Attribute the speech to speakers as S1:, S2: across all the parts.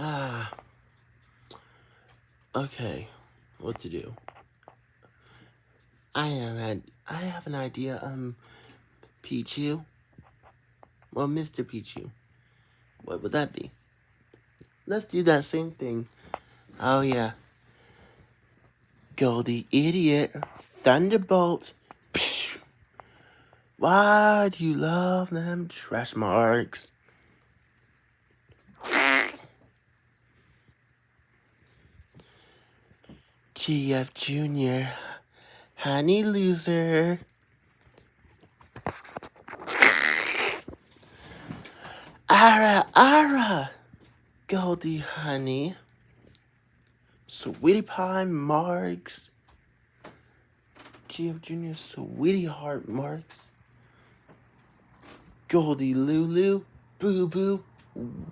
S1: Ah. Okay, what to do? I have I have an idea. Um, Pichu. Well, Mr. Pichu. What would that be? Let's do that same thing. Oh yeah. Goldie idiot. Thunderbolt. Psh. Why do you love them trash marks? GF Jr. Honey loser. Ara, Ara. Goldie honey. Sweetie Pie Marks. GF Jr. Sweetie Heart Marks. Goldie Lulu. Boo Boo.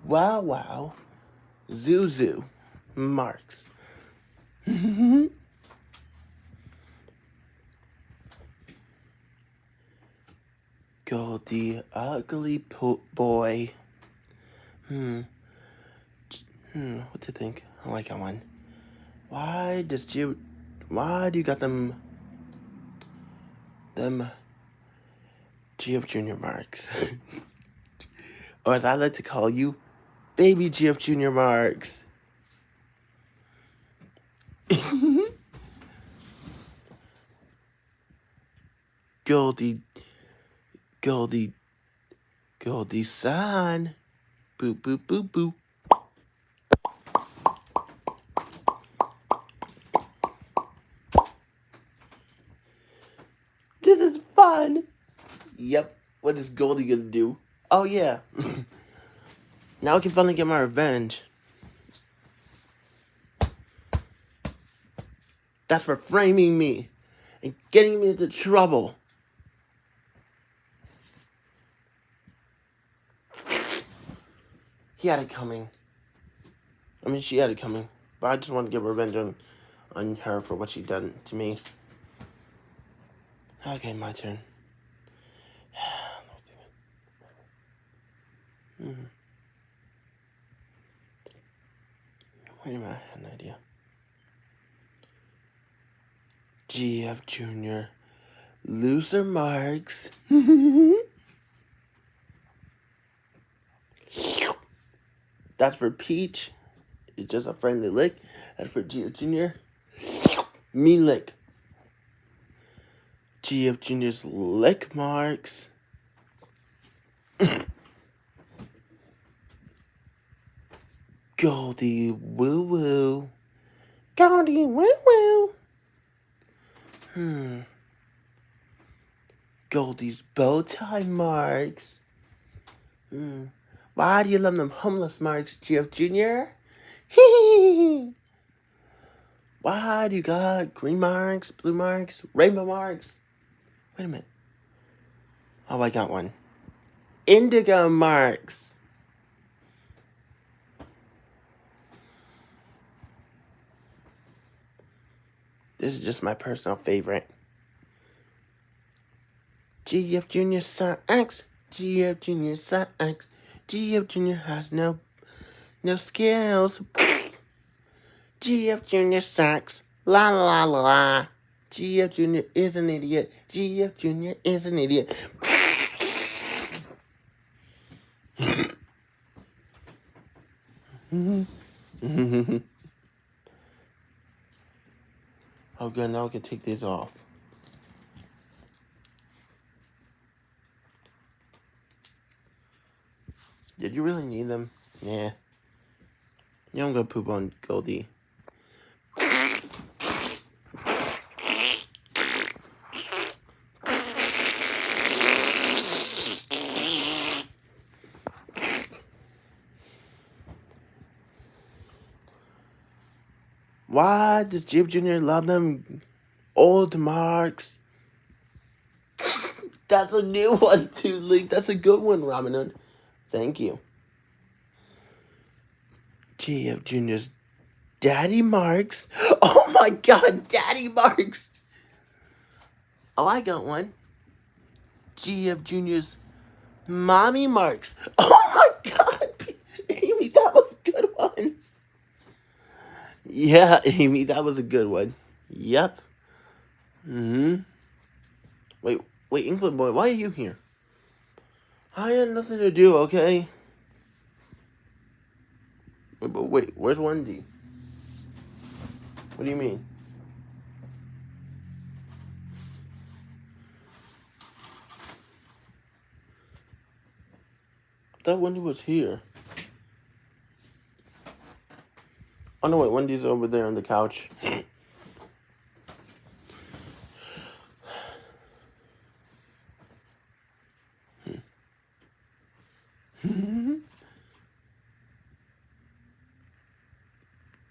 S1: Wow Wow. Zuzu. Marks. Goldie Ugly Boy. Hmm. Hmm, what do you think? I like that one. Why does you, why do you got them, them GF Junior marks? or as I like to call you, baby GF Junior marks. Goldie, Goldie, Goldie son. Boop, boop, boop, boop. This is fun. Yep. What is Goldie gonna do? Oh, yeah. now I can finally get my revenge. That's for framing me and getting me into trouble. He had it coming. I mean, she had it coming. But I just want to get revenge on, on her for what she done to me. Okay, my turn. hmm. Wait a minute, I had an idea. GF Jr. Loser marks. That's for Peach. It's just a friendly lick. That's for GF Jr. Mean lick. GF Jr.'s lick marks. Goldie woo woo. Goldie woo woo. Hmm. Goldie's bow tie marks. Hmm. Why do you love them homeless marks, GF Jr.? Why do you got green marks, blue marks, rainbow marks? Wait a minute. Oh, I got one. Indigo marks. This is just my personal favorite. GF Junior X. GF Junior X. GF Junior has no no skills. GF Junior sucks. La la la la. GF Junior is an idiot. GF Junior is an idiot. oh good, now I can take these off. Did you really need them? Yeah. Yeah, I'm gonna poop on Goldie. Why does Jib Jr. love them old marks? That's a new one too, Link. That's a good one, Ramen. Thank you. GF Jr.'s Daddy Marks. Oh my god, Daddy Marks. Oh, I got one. GF Jr.'s Mommy Marks. Oh my god, Amy, that was a good one. Yeah, Amy, that was a good one. Yep. Mm-hmm. Wait, wait, England boy, why are you here? I had nothing to do, okay? Wait, but wait, where's Wendy? What do you mean? I thought Wendy was here. Oh no, wait, Wendy's over there on the couch.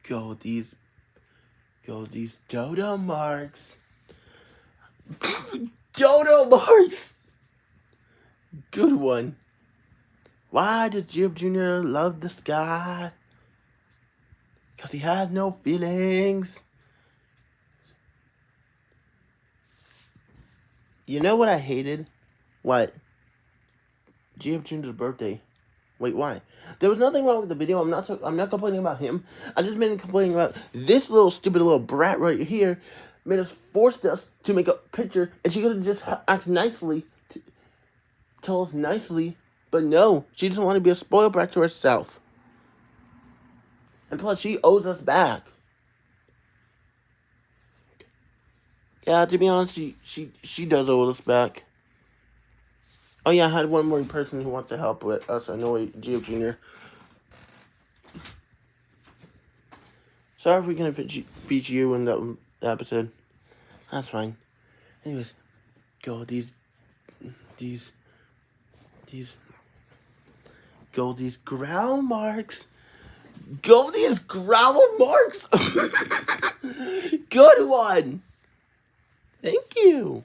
S1: Goldie's go these dodo marks. dodo marks. Good one. Why does Jib Jr. love this guy? Because he has no feelings. You know what I hated? What? Jib Jr.'s birthday. Wait, why? There was nothing wrong with the video. I'm not. I'm not complaining about him. I just been complaining about this little stupid little brat right here. Made us forced us to make a picture, and she could have just asked nicely, to, tell us nicely, but no, she doesn't want to be a spoiled brat to herself. And plus, she owes us back. Yeah, to be honest, she she she does owe us back. Oh yeah, I had one more person who wants to help with us. I know Geo Jr. Sorry if we couldn't feature you in that episode. That's fine. Anyways, go these, these, these, go these ground marks. Go these gravel marks. Good one. Thank you.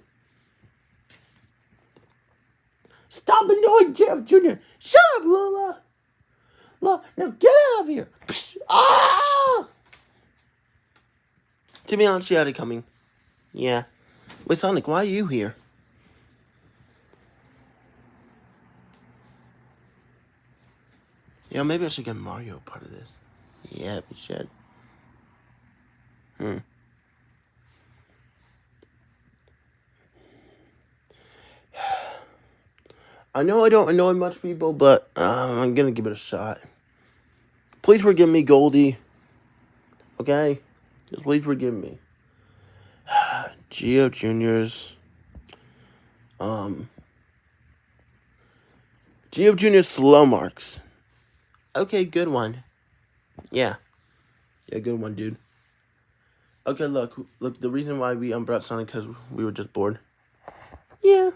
S1: Stop annoying Jeff Jr. Shut up, Lola. Lola, now get out of here. Psh, ah! To be honest, she had it coming. Yeah. Wait, Sonic, why are you here? Yeah, maybe I should get Mario part of this. Yeah, we should. Hmm. I know I don't annoy much people, but uh, I'm gonna give it a shot. Please forgive me, Goldie. Okay? Just please forgive me. Geo Juniors. Um. Geo Juniors slow marks. Okay, good one. Yeah. Yeah, good one, dude. Okay, look. Look, the reason why we unbrought Sonic because we were just bored. Yeah.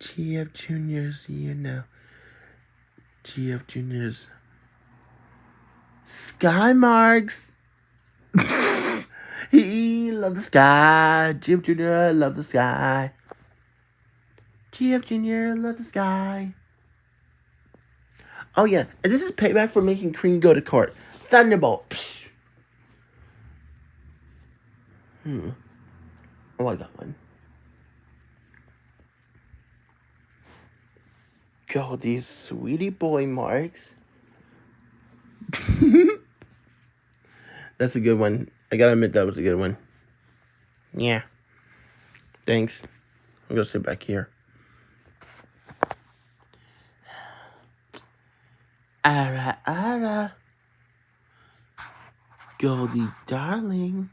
S1: GF Juniors, you know. GF Juniors. Sky marks. he love the sky. GF Junior love the sky. GF Junior love the sky. Oh yeah, and this is payback for making Cream go to court. Thunderbolt. Psh. Hmm. Oh, I got one. Go, these sweetie boy marks. That's a good one. I gotta admit that was a good one. Yeah. Thanks. I'm gonna sit back here. Ara, ara. Goldie, darling.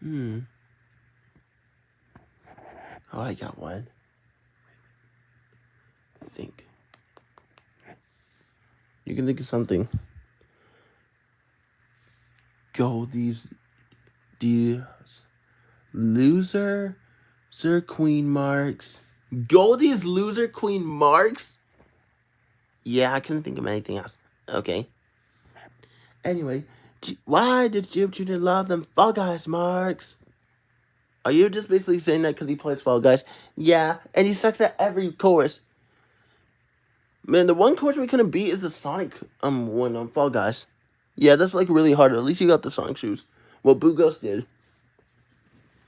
S1: Hmm. Oh, I got one think. You can think of something. Goldie's these loser Sir Queen Marks. Goldie's loser Queen Marks? Yeah, I couldn't think of anything else. Okay. Anyway, why did Jib Jr. love them Fall Guys Marks? Are you just basically saying that because he plays Fall Guys? Yeah, and he sucks at every course. Man, the one course we couldn't beat is the Sonic um one on Fall Guys. Yeah, that's like really hard. At least you got the Sonic shoes. Well, Boo Ghost did.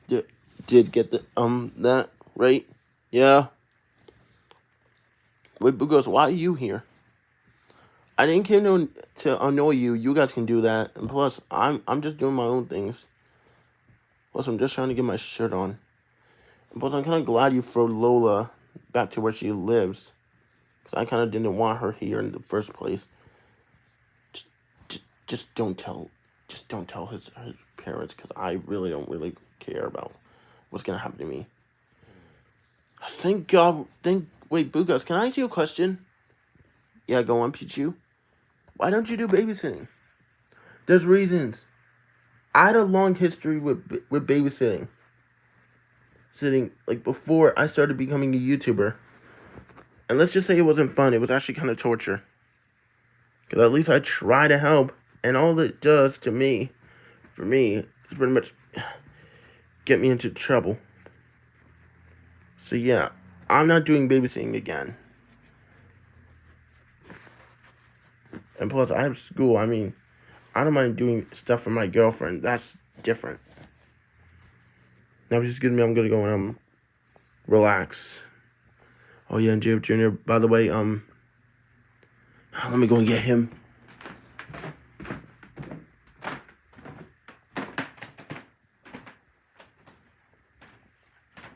S1: Did did get the um that right? Yeah. Wait, Boo Ghost, why are you here? I didn't come to, to annoy you. You guys can do that. And plus, I'm I'm just doing my own things. Plus, I'm just trying to get my shirt on. And plus, I'm kind of glad you threw Lola back to where she lives. Because I kind of didn't want her here in the first place. Just, just, just don't tell, just don't tell his, his parents. Because I really don't really care about what's going to happen to me. Thank God, thank, wait, Boo Ghost, can I ask you a question? Yeah, go on, Pichu. Why don't you do babysitting? There's reasons. I had a long history with with babysitting. Sitting like before I started becoming a YouTuber. And let's just say it wasn't fun. It was actually kind of torture. Because at least I try to help. And all it does to me, for me, is pretty much get me into trouble. So yeah, I'm not doing babysitting again. And plus, I have school. I mean, I don't mind doing stuff for my girlfriend. That's different. Now, give me. I'm gonna go and um, relax. Oh yeah, and Jeff Jr. By the way, um, let me go and get him.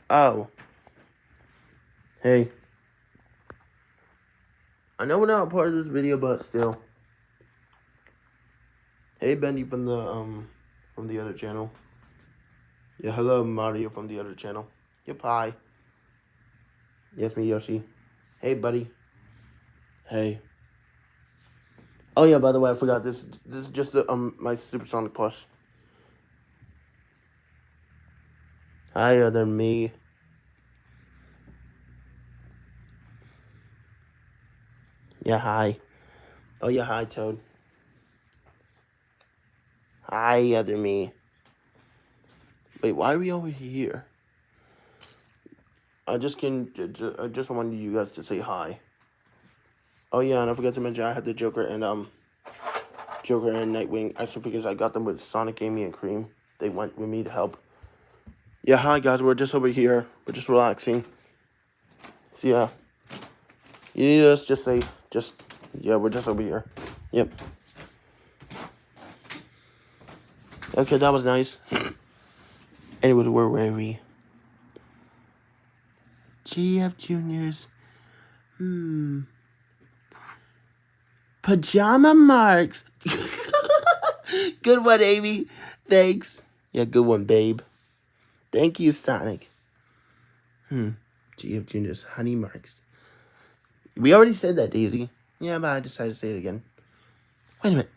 S1: Oh. Hey. I know we're not part of this video, but still. Hey, Bendy from the um from the other channel. Yeah, hello, Mario from the other channel. Yep, hi. Yes, me, Yoshi. Hey, buddy. Hey. Oh yeah, by the way, I forgot this. This is just the, um my supersonic plush. Hi, other me. Yeah, hi. Oh yeah, hi, Toad. Hi, other me. Wait, why are we over here? I just can. I just wanted you guys to say hi. Oh yeah, and I forgot to mention I had the Joker and um, Joker and Nightwing action figures. I got them with Sonic, Amy, and Cream. They went with me to help. Yeah, hi guys. We're just over here. We're just relaxing. So yeah, you need us just say just yeah. We're just over here. Yep. Okay, that was nice. Anyway, where were we? GF Juniors. Hmm. Pajama marks. good one, Amy. Thanks. Yeah, good one, babe. Thank you, Sonic. Hmm. GF Juniors. Honey marks. We already said that, Daisy. Yeah, but I decided to say it again. Wait a minute.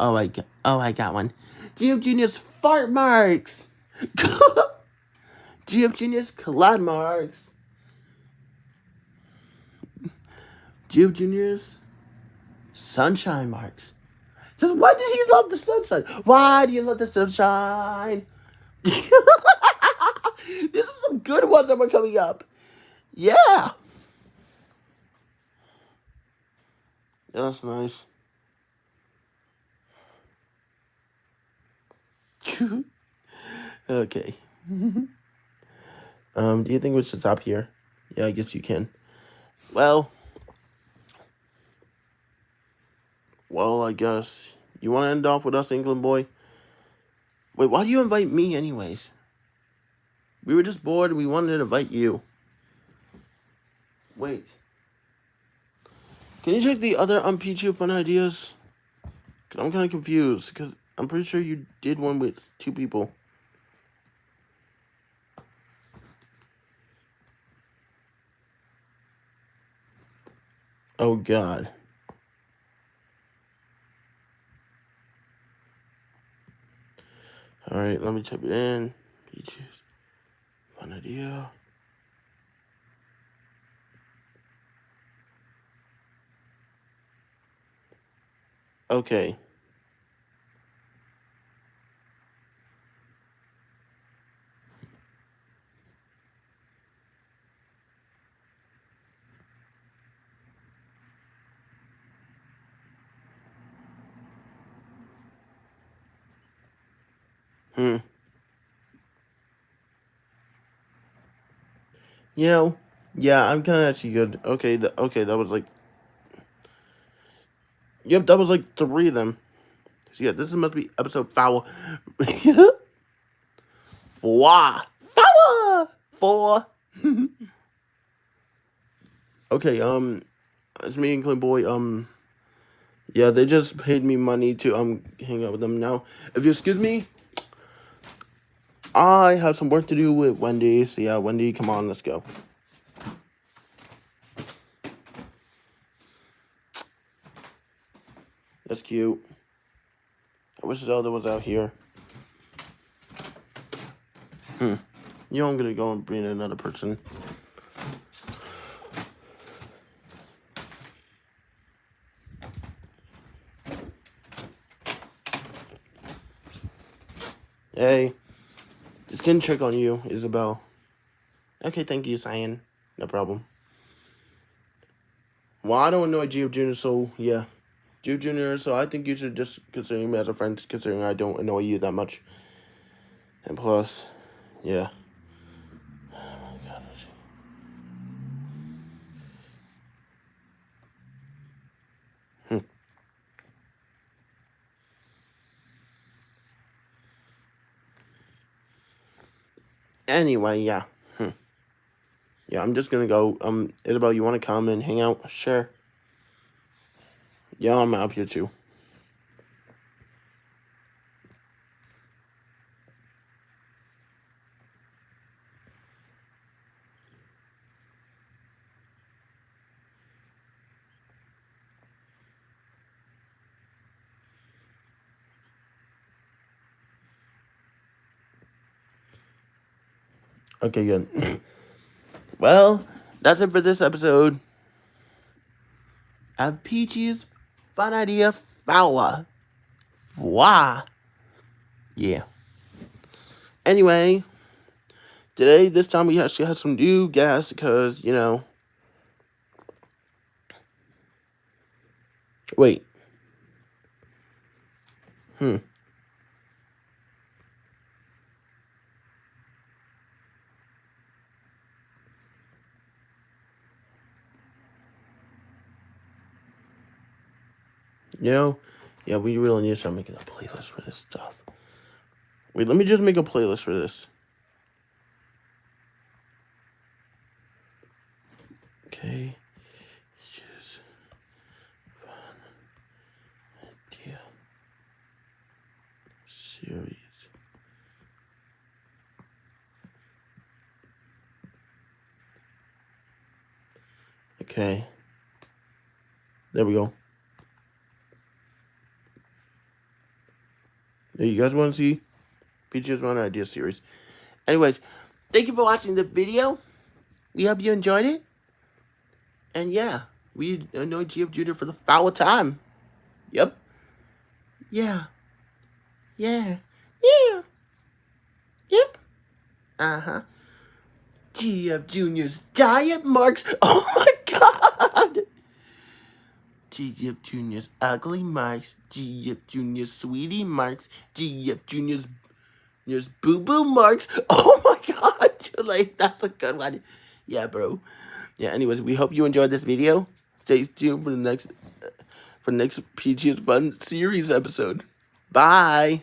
S1: Oh, I got, oh, I got one. GF Junior's fart marks. GF Junior's collide marks. GF Junior's sunshine marks. Just why did he love the sunshine? Why do you love the sunshine? These are some good ones that were coming up. Yeah. That's nice. okay. um, do you think we should stop here? Yeah, I guess you can. Well, well, I guess you want to end off with us, England boy. Wait, why do you invite me, anyways? We were just bored and we wanted to invite you. Wait. Can you check the other um Pichu fun ideas? Cause I'm kind of confused. Cause I'm pretty sure you did one with two people. Oh God. All right, let me type it in. Fun idea. Okay. You know, yeah, I'm kind of actually good. Okay, the, okay, that was like, Yep, that was like three of them. So yeah, this must be episode four. four. Four. Four. okay, um, it's me and Clint Boy. Um, yeah, they just paid me money to um hang out with them now. If you excuse me, I have some work to do with Wendy. So yeah, Wendy, come on, let's go. That's cute. I wish Zelda was out here. Hmm. You know I'm gonna go and bring in another person. Hey, gonna check on you, Isabel. Okay, thank you, Cyan. No problem. Well, I don't know Geo Jr., so yeah. Geo Jr., so I think you should just consider me as a friend, considering I don't annoy you that much. And plus, yeah. Anyway, yeah. Hmm. Yeah, I'm just gonna go. Um, Isabel, you want to come and hang out? Sure. Yeah, I'm out here too. Okay, good. well, that's it for this episode of Peachy's Fun Idea Fowler. Wow. Yeah. Anyway, today, this time, we actually had some new guests because, you know. Wait. Hmm. You know? Yeah, we really need to start making a playlist for this stuff. Wait, let me just make a playlist for this. Okay. Just fun idea series. Okay. There we go. You guys want to see Peaches Fun Idea series. Anyways, thank you for watching the video. We hope you enjoyed it. And yeah, we annoyed GF Jr. for the foul time. Yep. Yeah. Yeah. Yeah. Yep. Uh-huh. GF Jr.'s diet marks. Oh my god. GF Jr.'s ugly marks. GF Jr.'s sweetie marks. GF Jr.'s Jr.'s boo-boo marks. Oh my god, like that's a good one. Yeah, bro. Yeah, anyways, we hope you enjoyed this video. Stay tuned for the next uh, for the next Peaches Fun series episode. Bye.